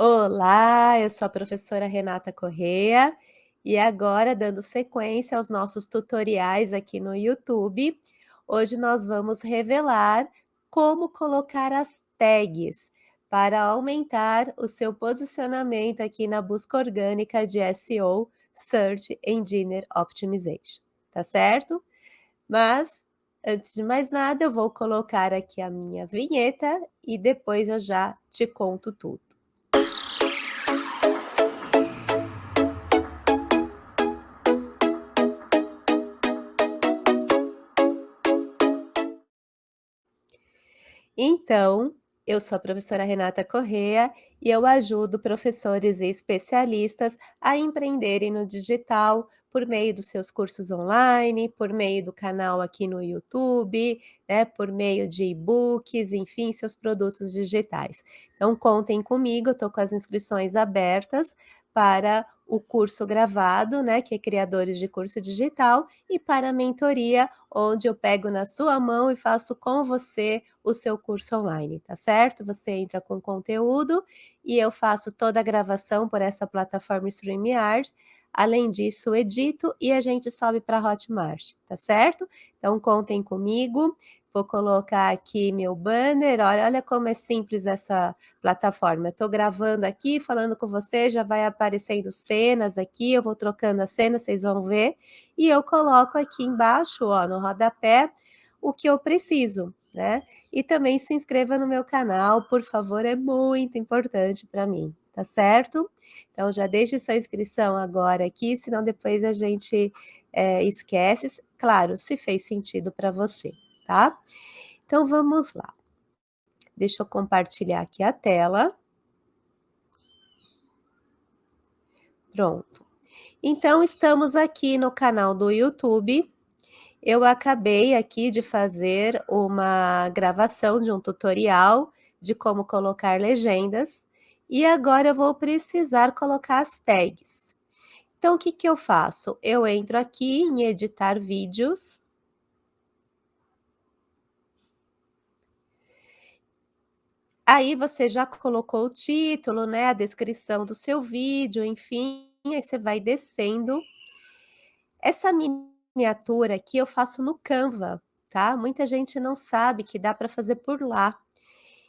Olá, eu sou a professora Renata Correa e agora, dando sequência aos nossos tutoriais aqui no YouTube, hoje nós vamos revelar como colocar as tags para aumentar o seu posicionamento aqui na busca orgânica de SEO, Search Engine Optimization, tá certo? Mas, antes de mais nada, eu vou colocar aqui a minha vinheta e depois eu já te conto tudo. Então, eu sou a professora Renata Correa e eu ajudo professores e especialistas a empreenderem no digital por meio dos seus cursos online, por meio do canal aqui no YouTube, né, por meio de e-books, enfim, seus produtos digitais. Então, contem comigo, estou com as inscrições abertas para o curso gravado, né, que é Criadores de Curso Digital, e para a mentoria, onde eu pego na sua mão e faço com você o seu curso online, tá certo? Você entra com conteúdo e eu faço toda a gravação por essa plataforma StreamYard, Além disso, edito e a gente sobe para Hotmart, tá certo? Então, contem comigo. Vou colocar aqui meu banner. Olha, olha como é simples essa plataforma. Estou gravando aqui, falando com você, já vai aparecendo cenas aqui. Eu vou trocando as cenas, vocês vão ver. E eu coloco aqui embaixo, ó, no rodapé, o que eu preciso, né? E também se inscreva no meu canal, por favor, é muito importante para mim, tá certo? Então, já deixe sua inscrição agora aqui, senão depois a gente é, esquece. Claro, se fez sentido para você, tá? Então, vamos lá. Deixa eu compartilhar aqui a tela. Pronto. Então, estamos aqui no canal do YouTube. Eu acabei aqui de fazer uma gravação de um tutorial de como colocar legendas. E agora eu vou precisar colocar as tags. Então, o que, que eu faço? Eu entro aqui em editar vídeos. Aí você já colocou o título, né, a descrição do seu vídeo, enfim, aí você vai descendo. Essa miniatura aqui eu faço no Canva, tá? Muita gente não sabe que dá para fazer por lá.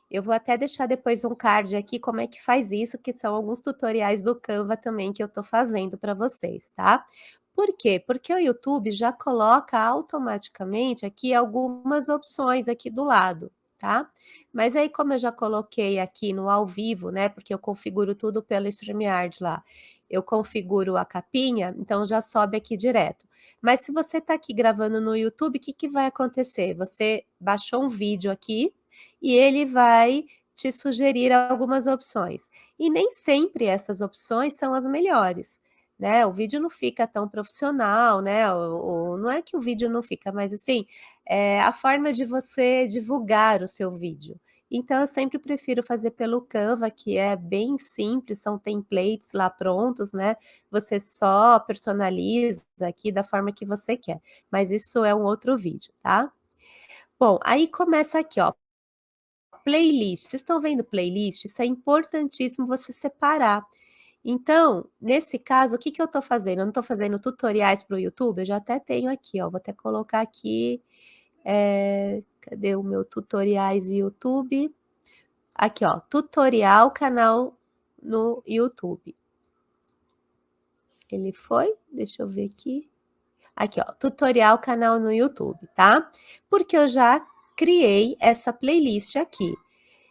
Eu vou até deixar depois um card aqui como é que faz isso, que são alguns tutoriais do Canva também que eu tô fazendo para vocês, tá? Por quê? Porque o YouTube já coloca automaticamente aqui algumas opções aqui do lado, tá? Mas aí como eu já coloquei aqui no ao vivo, né, porque eu configuro tudo pelo StreamYard lá, eu configuro a capinha, então já sobe aqui direto. Mas se você está aqui gravando no YouTube, o que, que vai acontecer? Você baixou um vídeo aqui, e ele vai te sugerir algumas opções. E nem sempre essas opções são as melhores, né? O vídeo não fica tão profissional, né? O, o não é que o vídeo não fica, mas assim, é a forma de você divulgar o seu vídeo. Então, eu sempre prefiro fazer pelo Canva, que é bem simples, são templates lá prontos, né? Você só personaliza aqui da forma que você quer. Mas isso é um outro vídeo, tá? Bom, aí começa aqui, ó, playlist. Vocês estão vendo playlist? Isso é importantíssimo você separar. Então, nesse caso, o que, que eu estou fazendo? Eu não estou fazendo tutoriais para o YouTube? Eu já até tenho aqui, ó. Vou até colocar aqui. É, cadê o meu tutoriais YouTube? Aqui, ó. Tutorial canal no YouTube. Ele foi? Deixa eu ver aqui. Aqui, ó. Tutorial canal no YouTube, tá? Porque eu já criei essa playlist aqui.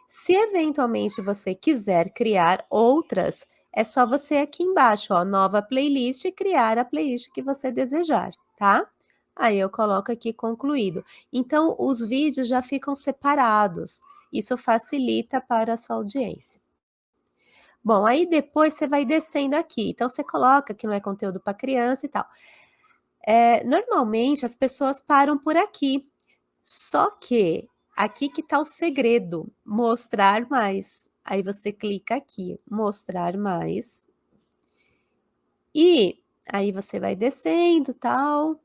Se eventualmente você quiser criar outras, é só você aqui embaixo, ó, nova playlist criar a playlist que você desejar, tá? Aí eu coloco aqui concluído. Então, os vídeos já ficam separados. Isso facilita para a sua audiência. Bom, aí depois você vai descendo aqui. Então, você coloca que não é conteúdo para criança e tal. É, normalmente, as pessoas param por aqui. Só que aqui que está o segredo, mostrar mais. Aí você clica aqui, mostrar mais. E aí você vai descendo, tal.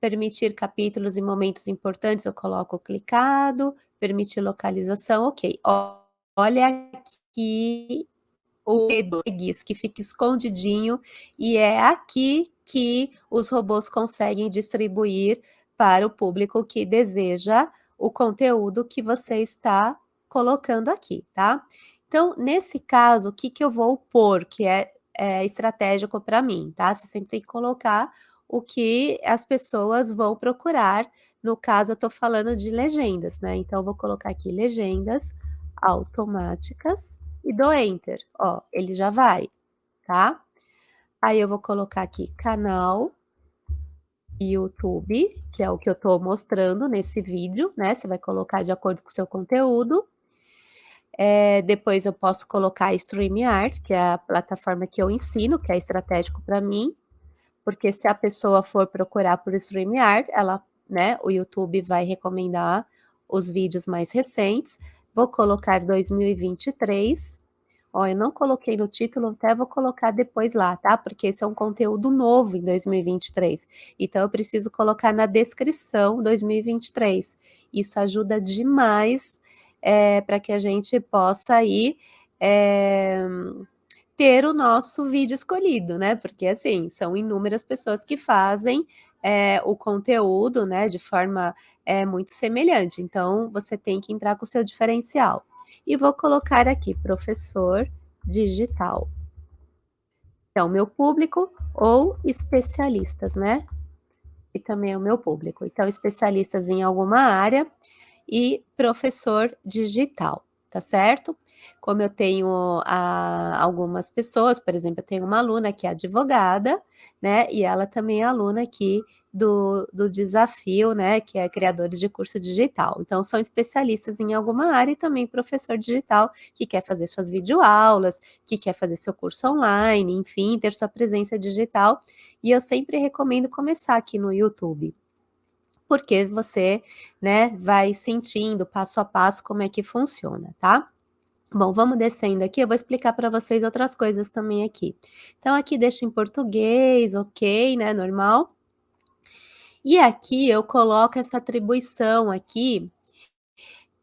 Permitir capítulos e momentos importantes, eu coloco clicado. Permitir localização, ok. Olha aqui o EDGIS, que fica escondidinho, e é aqui que os robôs conseguem distribuir para o público que deseja o conteúdo que você está colocando aqui, tá? Então, nesse caso, o que, que eu vou pôr, que é, é estratégico para mim, tá? Você sempre tem que colocar o que as pessoas vão procurar. No caso, eu estou falando de legendas, né? Então, eu vou colocar aqui legendas automáticas e dou Enter. Ó, ele já vai, tá? Aí eu vou colocar aqui canal YouTube, que é o que eu estou mostrando nesse vídeo, né? Você vai colocar de acordo com o seu conteúdo. É, depois eu posso colocar StreamYard, que é a plataforma que eu ensino, que é estratégico para mim, porque se a pessoa for procurar por StreamYard, ela, né, o YouTube vai recomendar os vídeos mais recentes. Vou colocar 2023. Ó, eu não coloquei no título, até vou colocar depois lá, tá? Porque esse é um conteúdo novo em 2023. Então, eu preciso colocar na descrição 2023. Isso ajuda demais é, para que a gente possa aí é, ter o nosso vídeo escolhido, né? Porque, assim, são inúmeras pessoas que fazem é, o conteúdo, né, de forma é, muito semelhante. Então, você tem que entrar com o seu diferencial. E vou colocar aqui, professor digital. Então, meu público ou especialistas, né? E também o meu público. Então, especialistas em alguma área e professor digital tá certo? Como eu tenho a, algumas pessoas, por exemplo, eu tenho uma aluna que é advogada, né, e ela também é aluna aqui do, do desafio, né, que é criadores de curso digital. Então, são especialistas em alguma área e também professor digital que quer fazer suas videoaulas, que quer fazer seu curso online, enfim, ter sua presença digital. E eu sempre recomendo começar aqui no YouTube, porque você, né, vai sentindo passo a passo como é que funciona, tá? Bom, vamos descendo aqui, eu vou explicar para vocês outras coisas também aqui. Então, aqui deixa em português, ok, né, normal. E aqui eu coloco essa atribuição aqui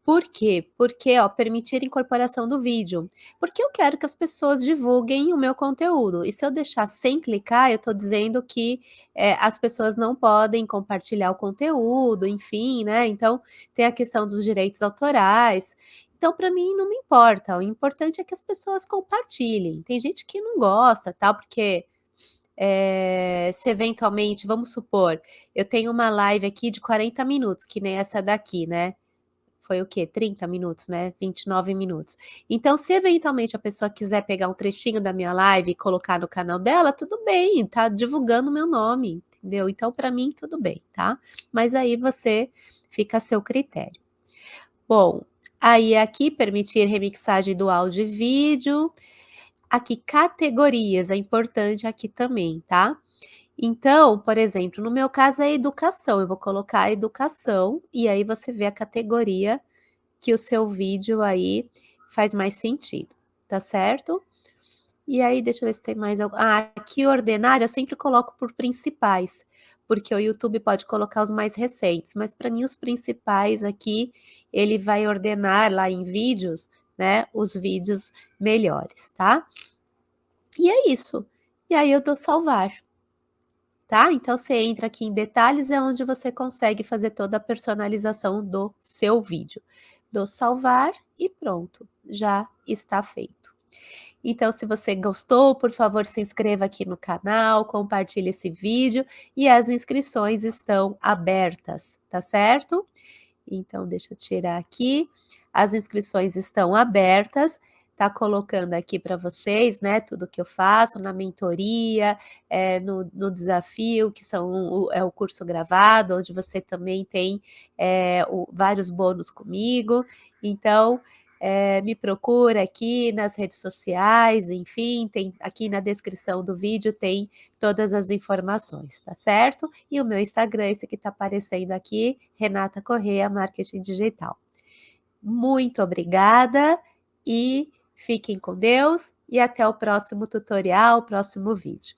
por quê? Porque, ó, permitir incorporação do vídeo. Porque eu quero que as pessoas divulguem o meu conteúdo. E se eu deixar sem clicar, eu estou dizendo que é, as pessoas não podem compartilhar o conteúdo, enfim, né? Então, tem a questão dos direitos autorais. Então, para mim, não me importa. O importante é que as pessoas compartilhem. Tem gente que não gosta, tal, porque é, se eventualmente, vamos supor, eu tenho uma live aqui de 40 minutos, que nem essa daqui, né? foi o quê? 30 minutos, né? 29 minutos. Então, se eventualmente a pessoa quiser pegar um trechinho da minha live e colocar no canal dela, tudo bem, tá divulgando meu nome, entendeu? Então, para mim, tudo bem, tá? Mas aí você fica a seu critério. Bom, aí aqui permitir remixagem do áudio e vídeo. Aqui, categorias, é importante aqui também, tá? Então, por exemplo, no meu caso é educação, eu vou colocar educação e aí você vê a categoria que o seu vídeo aí faz mais sentido, tá certo? E aí, deixa eu ver se tem mais algo. Ah, aqui ordenar eu sempre coloco por principais, porque o YouTube pode colocar os mais recentes, mas para mim os principais aqui, ele vai ordenar lá em vídeos, né, os vídeos melhores, tá? E é isso. E aí eu dou salvar tá? Então você entra aqui em detalhes, é onde você consegue fazer toda a personalização do seu vídeo. Do salvar e pronto, já está feito. Então, se você gostou, por favor, se inscreva aqui no canal, compartilhe esse vídeo e as inscrições estão abertas, tá certo? Então, deixa eu tirar aqui. As inscrições estão abertas tá colocando aqui para vocês, né, tudo que eu faço na mentoria, é, no, no, desafio, que são o, é o curso gravado, onde você também tem é, o, vários bônus comigo. Então, é, me procura aqui nas redes sociais, enfim, tem aqui na descrição do vídeo tem todas as informações, tá certo? E o meu Instagram, esse que está aparecendo aqui, Renata Correia, Marketing Digital. Muito obrigada e Fiquem com Deus e até o próximo tutorial, próximo vídeo.